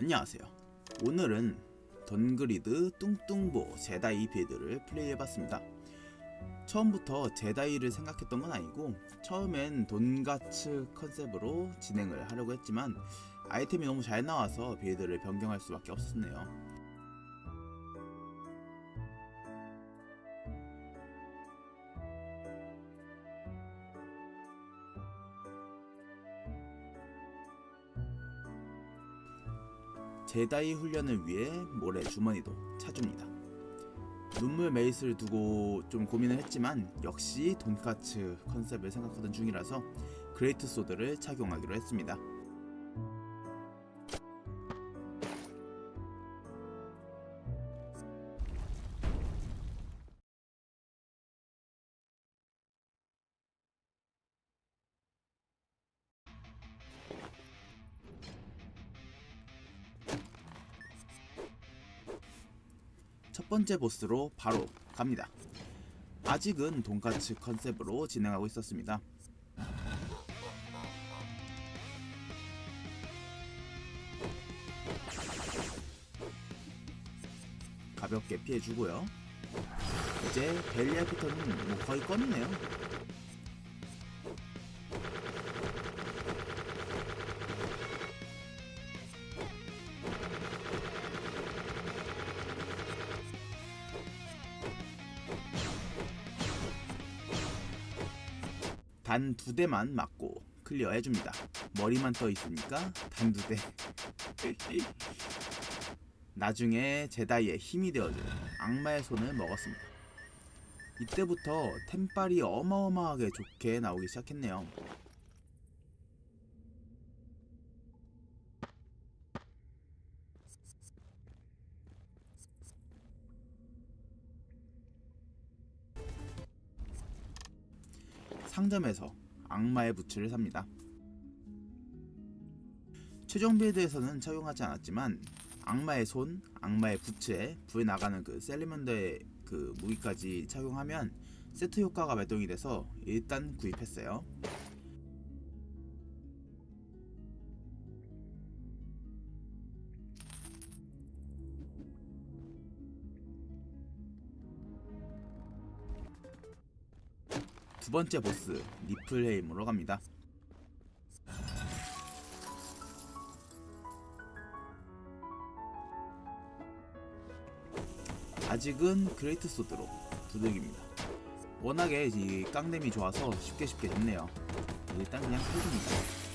안녕하세요. 오늘은 던그리드 뚱뚱보 제다이 빌드를 플레이해봤습니다. 처음부터 제다이를 생각했던 건 아니고 처음엔 돈가츠 컨셉으로 진행을 하려고 했지만 아이템이 너무 잘 나와서 빌드를 변경할 수밖에 없었네요. 제다이 훈련을 위해 모래 주머니도 차줍니다. 눈물 메이스를 두고 좀 고민을 했지만 역시 돈까츠 컨셉을 생각하던 중이라서 great sword를 착용하기로 했습니다. 첫 번째 보스로 바로 갑니다. 아직은 돈까츠 컨셉으로 진행하고 있었습니다. 가볍게 피해주고요. 이제 벨리아 피터는 뭐 거의 껌이네요. 단 두 대만 맞고 클리어 해줍니다. 머리만 떠 있으니까 단 두 대. 나중에 제다이의 힘이 되어줄 악마의 손을 먹었습니다. 이때부터 템빨이 어마어마하게 좋게 나오기 시작했네요. 상점에서 악마의 부츠를 삽니다. 최종 빌드에서는 착용하지 않았지만 악마의 손, 악마의 부츠에 불 나가는 그 셀리먼더의 그 무기까지 착용하면 세트 효과가 발동이 돼서 일단 구입했어요. 두 번째 보스 니플헤임으로 갑니다. 아직은 great sword로 두들깁니다. 워낙에 이 깡댐이 좋아서 쉽게 쉽게 됐네요. 일단 그냥 펴줍니다.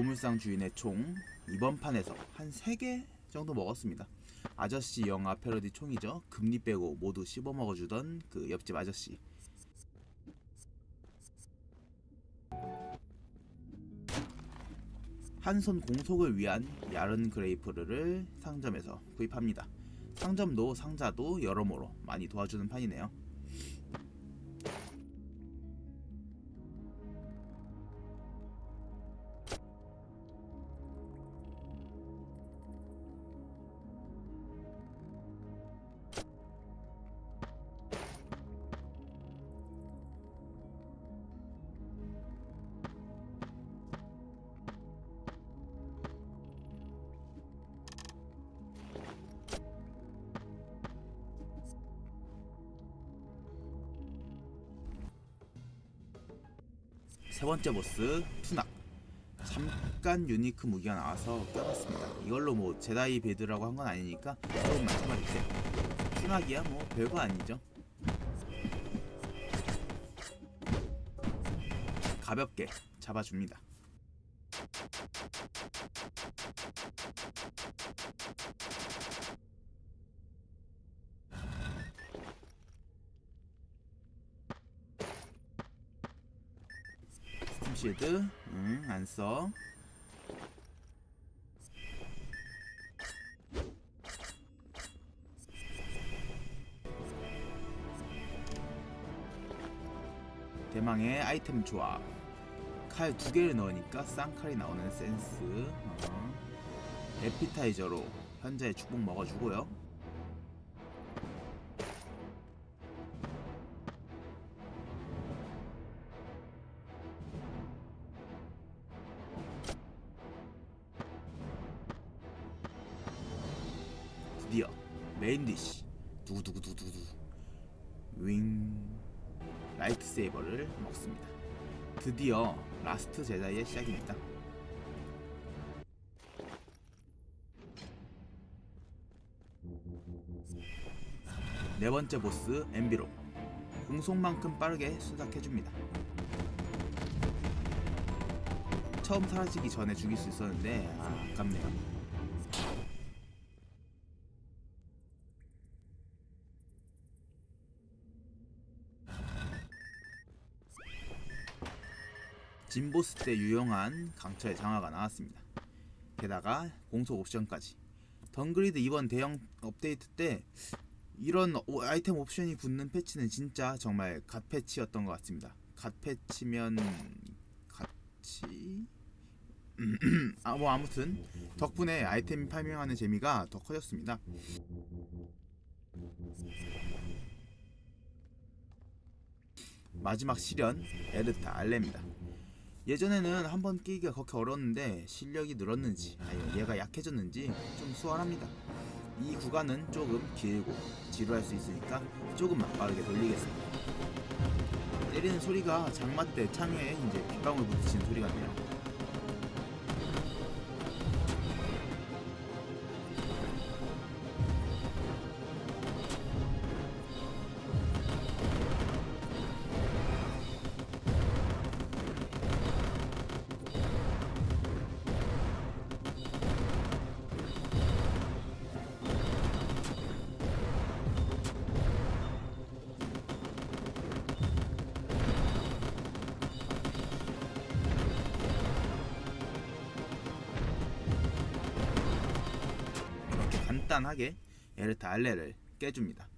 보물상 주인의 총 이번 판에서 한 3개 정도 먹었습니다. 아저씨 영화 패러디 총이죠. 금리 빼고 모두 씹어 먹어주던 그 옆집 아저씨. 한 손 공속을 위한 야른 그레이프를 상점에서 구입합니다. 상점도 상자도 여러모로 많이 도와주는 판이네요. 세 번째 보스 투낙. 잠깐 유니크 무기가 나와서 껴봤습니다. 이걸로 뭐 제다이 빌드라고 한 건 아니니까 조금만 참아주세요. 투낙이야? 뭐 별거 아니죠. 가볍게 잡아줍니다 쉐드. 네, 응, 안써. 대망의 아이템 조합. 칼 두 개를 넣으니까 쌍칼이 나오는 센스. 어. 에피타이저로 현자의 축복 먹어주고요. lightsaber를 먹습니다. 드디어 last Jedi의 시작입니다. 네 번째 보스 엠비로 공속만큼 빠르게 순삭해줍니다. 처음 사라지기 전에 죽일 수 있었는데 아, 아깝네요. 진보스 때 유용한 강철의 장화가 나왔습니다. 게다가 공속 옵션까지. 덩그리드 이번 대형 업데이트 때 이런 오- 아이템 옵션이 붙는 패치는 진짜 정말 god 패치였던 것 같습니다. god 패치면 같이 아 뭐 아무튼 덕분에 아이템 farming하는 재미가 더 커졌습니다. 마지막 시련 에르타 알레입니다. 예전에는 한 번 끼기가 그렇게 어려웠는데 실력이 늘었는지 아니면 얘가 약해졌는지 좀 수월합니다. 이 구간은 조금 길고 지루할 수 있으니까 조금만 빠르게 돌리겠습니다. 때리는 소리가 장마 때 창에 이제 빗방울 부딪히는 소리 같네요. 간단하게 에르타 알레를 깨줍니다.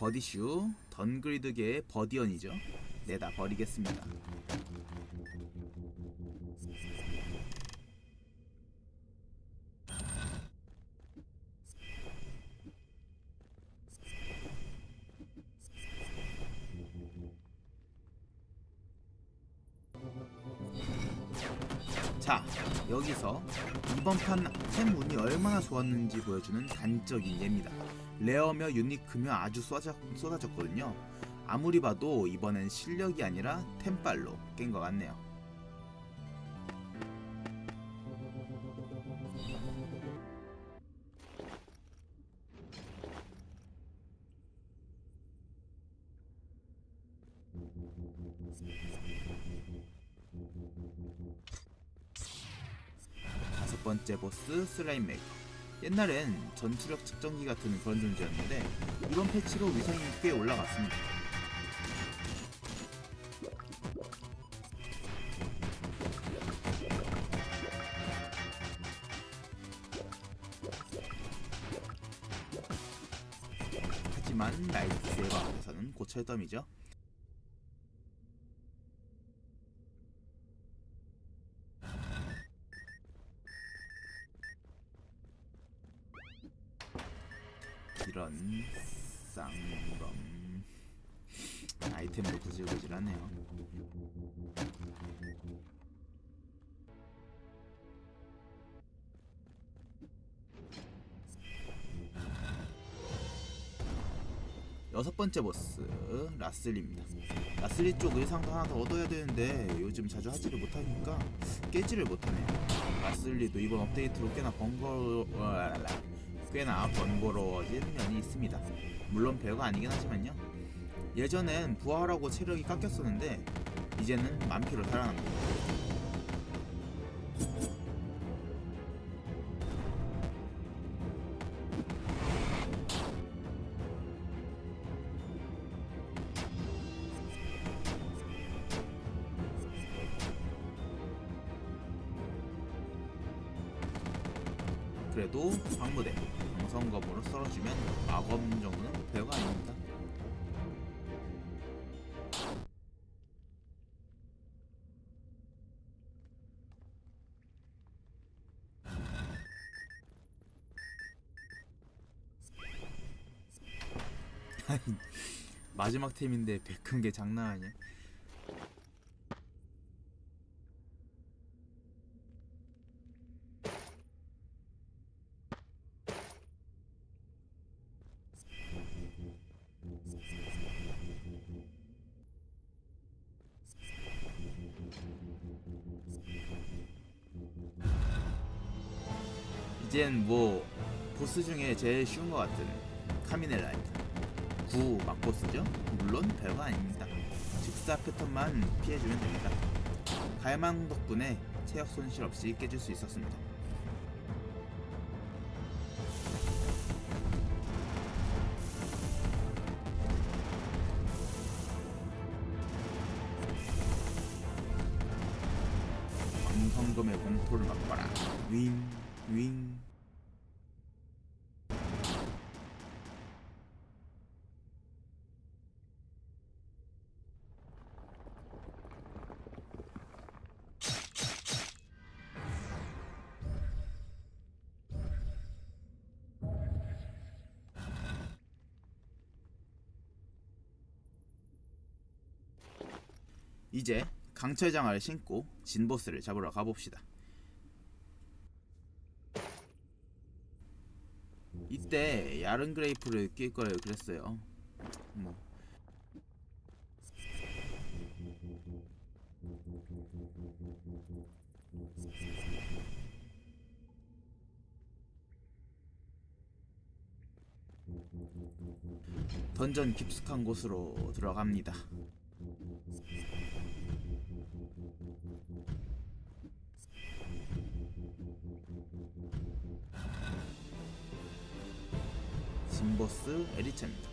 버디슈 던그리드계의 버디언이죠. 내다 버리겠습니다. 이번 판템 운이 얼마나 좋았는지 보여주는 단적인 예입니다. 레어며 유니크며 아주 쏟아져, 쏟아졌거든요. 아무리 봐도 이번엔 실력이 아니라 템빨로 깬 것 같네요 slime maker 옛날엔 전투력 측정기 같은 그런 존재였는데 이번 패치로 위상이 꽤 올라갔습니다. 하지만 lightsaber 앞에서는 고철더미죠 이런 쌍검 아이템도 구질구질하네요 여섯 번째 보스 라슬리입니다. 라슬리 쪽 의상도 하나 더 얻어야 되는데 요즘 자주 하지를 못하니까 깨지를 못하네요. 라슬리도 이번 업데이트로 꽤나 번거 꽤나 번거로워진 면이 있습니다. 물론 별거 아니긴 하지만요. 예전엔 부활하고 체력이 깎였었는데 이제는 만피로 살아납니다. 그래도 광무대 광성검으로 썰어주면 마검 정도는 배가 아닙니다. 아니, 마지막 템인데 백큰 게 장난 아니야. 이젠 뭐 보스 중에 제일 쉬운 것 같은 카미넬라이트. 9 막보스죠? 물론 별거 아닙니다. 즉사 패턴만 피해주면 됩니다. 갈망 덕분에 체력 손실 없이 깨질 수 있었습니다. 광성검의 공포를 맛봐라. 윙 윙. 이제 강철장화를 신고 진보스를 잡으러 가봅시다. 이때 야른 그레이프를 낄걸 그랬어요. 뭐. 던전 깊숙한 곳으로 들어갑니다. 진보스 에리차입니다.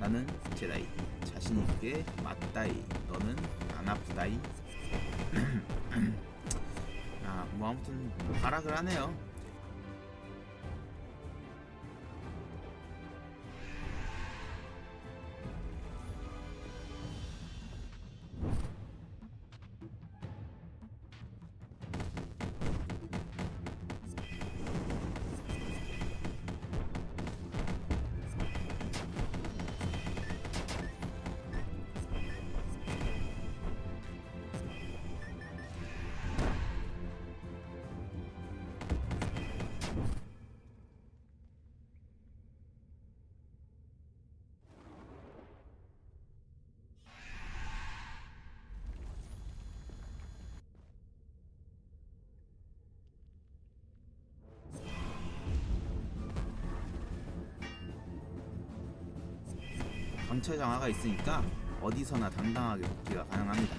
나는 제다이 자신 있게 맞다이 너는 안 아프다이 아 뭐 아무튼 발악을 하네요 강철 장화가 있으니까 어디서나 당당하게 복귀가 가능합니다.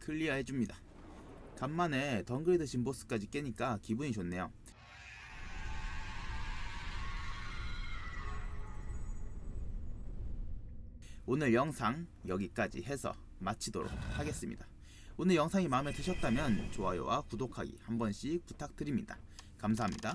클리어 해줍니다. 간만에 덩그리드 진보스까지 깨니까 기분이 좋네요. 오늘 영상 여기까지 해서 마치도록 하겠습니다. 오늘 영상이 마음에 드셨다면 좋아요와 구독하기 한 번씩 부탁드립니다. 감사합니다.